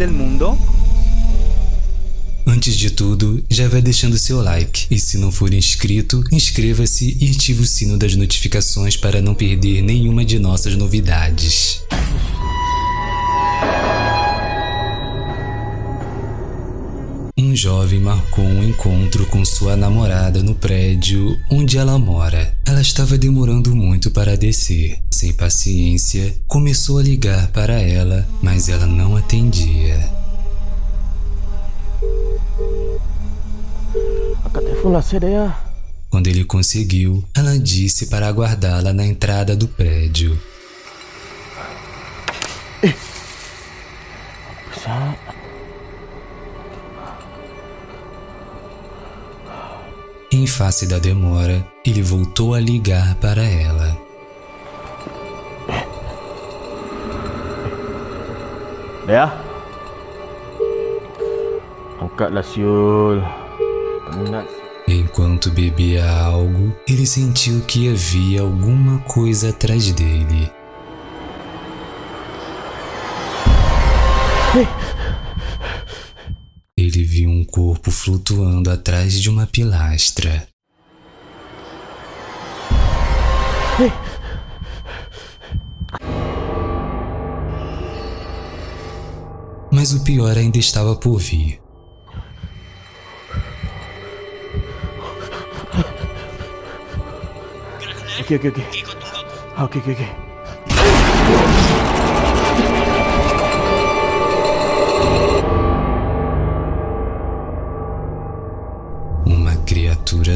del mundo? Antes de tudo, já vai deixando seu like e se não for inscrito, inscreva-se e ative o sino das notificações para não perder nenhuma de nossas novidades. Um jovem marcou um encontro com sua namorada no prédio onde ela mora. Ela estava demorando muito para descer. Sem paciência, começou a ligar para ela, mas ela não atendia. Quando ele conseguiu, ela disse para aguardá-la na entrada do prédio. Em face da demora, ele voltou a ligar para ela. Dea? Angkatlah siul. Penat. Enquanto bebia algo, ele sentiu que havia alguma coisa atrás dele. Ele viu um corpo flutuando atrás de uma pilastra. Mas o pior ainda estava por vir. Okey, okey, okey. Ah, Okey, okey,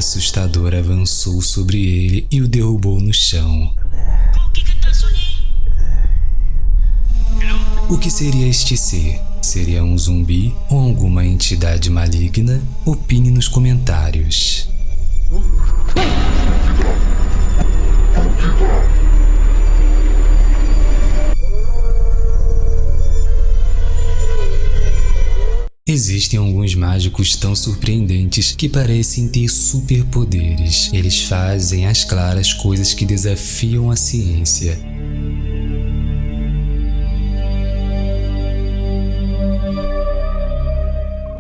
criatura assustadora avançou sobre ele e o derrubou no chão. O que seria este ser? Seria um zumbi ou alguma entidade maligna? Opine nos comentários. Existem alguns mágicos tão surpreendentes que parecem ter superpoderes. Eles fazem às claras coisas que desafiam a ciência.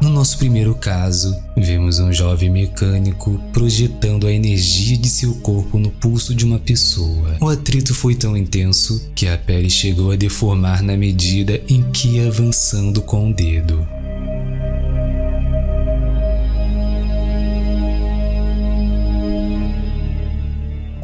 No nosso primeiro caso, vemos um jovem mecânico projetando a energia de seu corpo no pulso de uma pessoa. O atrito foi tão intenso que a pele chegou a deformar na medida em que ia avançando com o dedo.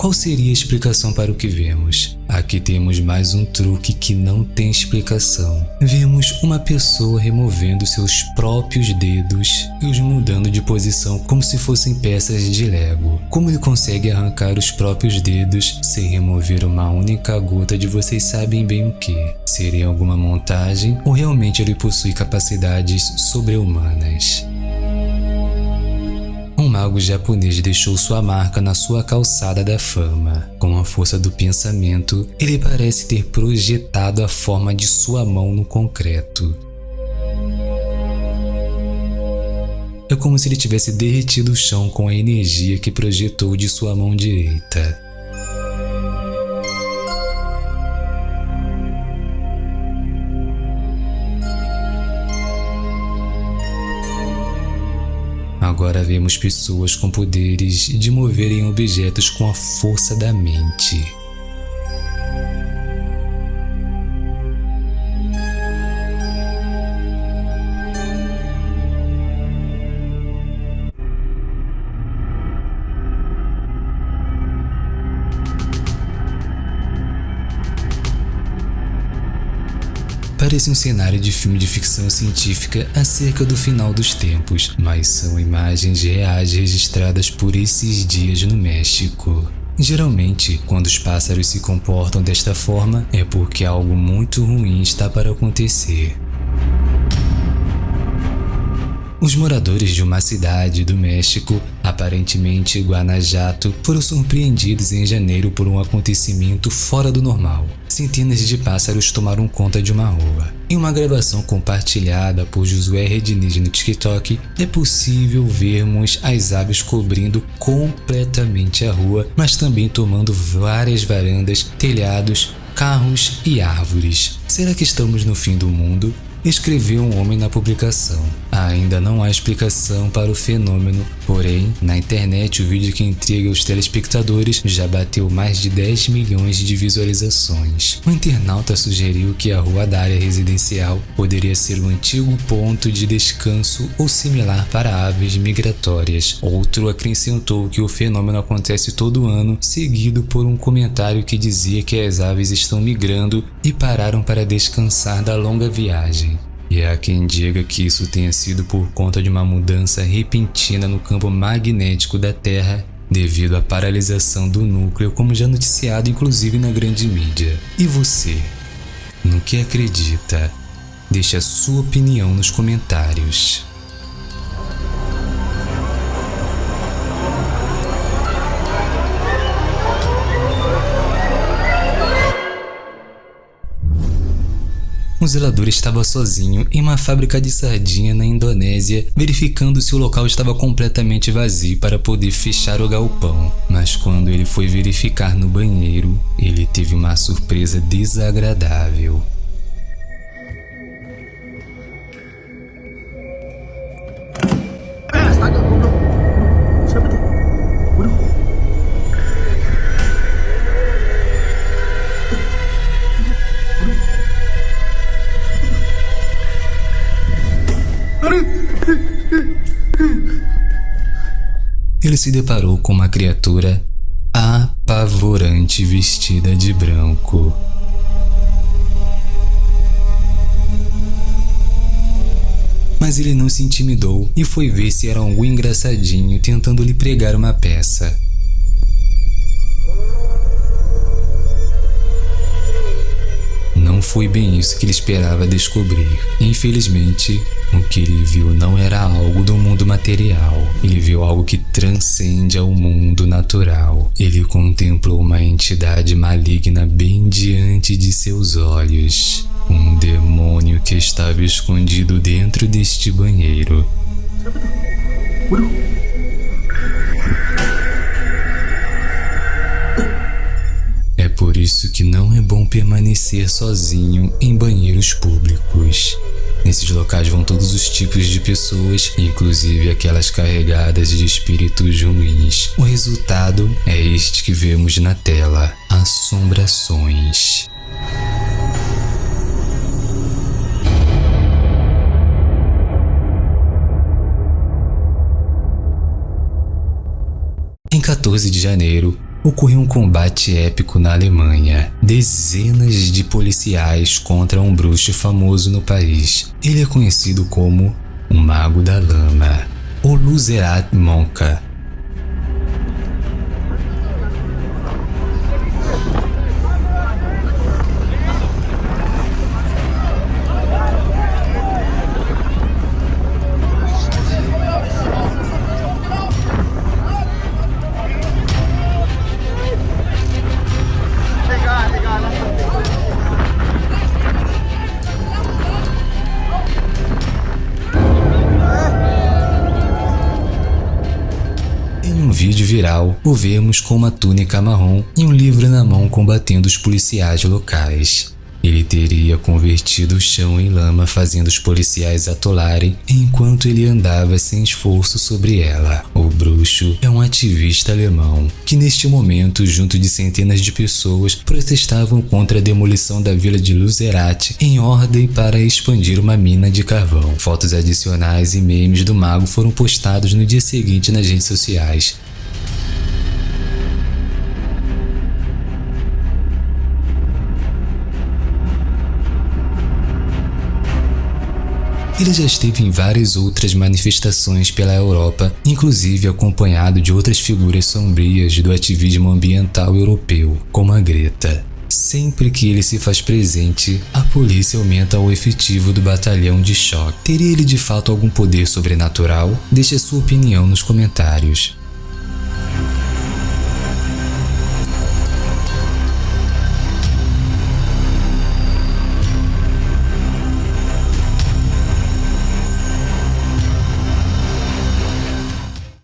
Qual seria a explicação para o que vemos? Aqui temos mais um truque que não tem explicação. Vemos uma pessoa removendo seus próprios dedos e os mudando de posição como se fossem peças de Lego. Como ele consegue arrancar os próprios dedos sem remover uma única gota de vocês sabem bem o que? Seria alguma montagem ou realmente ele possui capacidades sobre-humanas? Um mago japonês deixou sua marca na sua calçada da fama. Com a força do pensamento, ele parece ter projetado a forma de sua mão no concreto. É como se ele tivesse derretido o chão com a energia que projetou de sua mão direita. Agora vemos pessoas com poderes de moverem objetos com a força da mente. Parece um cenário de filme de ficção científica acerca do final dos tempos, mas são imagens reais registradas por esses dias no México. Geralmente, quando os pássaros se comportam desta forma, é porque algo muito ruim está para acontecer. Os moradores de uma cidade do México, aparentemente Guanajuato, foram surpreendidos em janeiro por um acontecimento fora do normal. Centenas de pássaros tomaram conta de uma rua. Em uma gravação compartilhada por Josué Rediniz no TikTok, é possível vermos as aves cobrindo completamente a rua, mas também tomando várias varandas, telhados, carros e árvores. Será que estamos no fim do mundo? Escreveu um homem na publicação. Ainda não há explicação para o fenômeno, porém, internet o vídeo que intriga os telespectadores já bateu mais de 10 milhões de visualizações. O internauta sugeriu que a rua da área residencial poderia ser um antigo ponto de descanso ou similar para aves migratórias. Outro acrescentou que o fenômeno acontece todo ano, seguido por um comentário que dizia que as aves estão migrando e pararam para descansar da longa viagem. E há quem diga que isso tenha sido por conta de uma mudança repentina no campo magnético da Terra devido à paralisação do núcleo, como já noticiado inclusive na grande mídia. E você? No que acredita? Deixe a sua opinião nos comentários. Um zelador estava sozinho em uma fábrica de sardinha na Indonésia, verificando se o local estava completamente vazio para poder fechar o galpão. Mas quando ele foi verificar no banheiro, ele teve uma surpresa desagradável. Ele se deparou com uma criatura apavorante vestida de branco. Mas ele não se intimidou e foi ver se era algum engraçadinho tentando lhe pregar uma peça. Não foi bem isso que ele esperava descobrir. Infelizmente, o que ele viu não era algo do mundo material. Ele viu algo que transcende ao mundo natural. Ele contemplou uma entidade maligna bem diante de seus olhos. Um demônio que estava escondido dentro deste banheiro. Isso que não é bom permanecer sozinho em banheiros públicos. Nesses locais vão todos os tipos de pessoas, inclusive aquelas carregadas de espíritos ruins. O resultado é este que vemos na tela: assombrações. Em 14 de janeiro, ocorreu um combate épico na Alemanha. Dezenas de policiais contra um bruxo famoso no país. Ele é conhecido como o Mago da Lama, ou Luzerat Monka. Vídeo viral, o vemos com uma túnica marrom e um livro na mão combatendo os policiais locais. Ele teria convertido o chão em lama fazendo os policiais atolarem enquanto ele andava sem esforço sobre ela. O bruxo é um ativista alemão que neste momento, junto de centenas de pessoas, protestavam contra a demolição da vila de Luzerat em ordem para expandir uma mina de carvão. Fotos adicionais e memes do mago foram postados no dia seguinte nas redes sociais. Ele já esteve em várias outras manifestações pela Europa, inclusive acompanhado de outras figuras sombrias do ativismo ambiental europeu, como a Greta. Sempre que ele se faz presente, a polícia aumenta o efetivo do batalhão de choque. Teria ele de fato algum poder sobrenatural? Deixe a sua opinião nos comentários.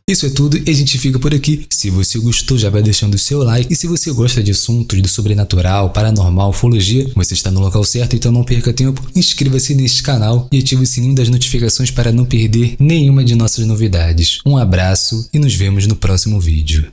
Isso é tudo e a gente fica por aqui. Se você gostou, já vai deixando o seu like. E se você gosta de assuntos do sobrenatural, paranormal, ufologia, você está no local certo, então não perca tempo. Inscreva-se neste canal e ative o sininho das notificações para não perder nenhuma de nossas novidades. Um abraço e nos vemos no próximo vídeo.